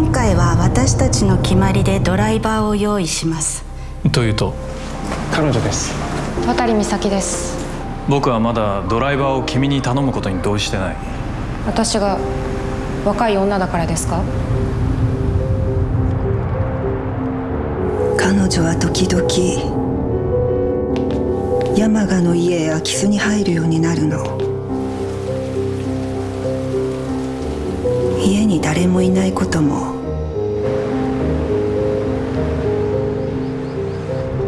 私たちの決まりでドライバーを用意します。というと？彼女です。渡美咲です。僕はまだドライバーを君に頼むことに同意してない。私が若い女だからですか？彼女は時々山賀の家へ空き巣に入るようになるの家に誰もいないことも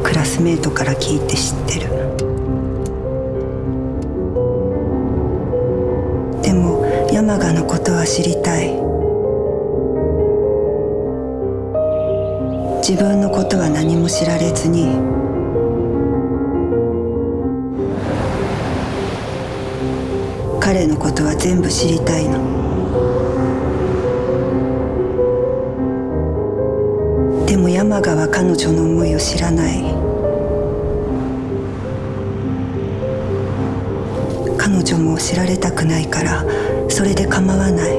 クラスメートから聞いて知ってる。でも山賀のことは知りたい。自分のことは何も知られずに彼のことは全部知りたいの。でも山賀は彼女の思いを知らない。彼女も知られたくないからそれで構わない。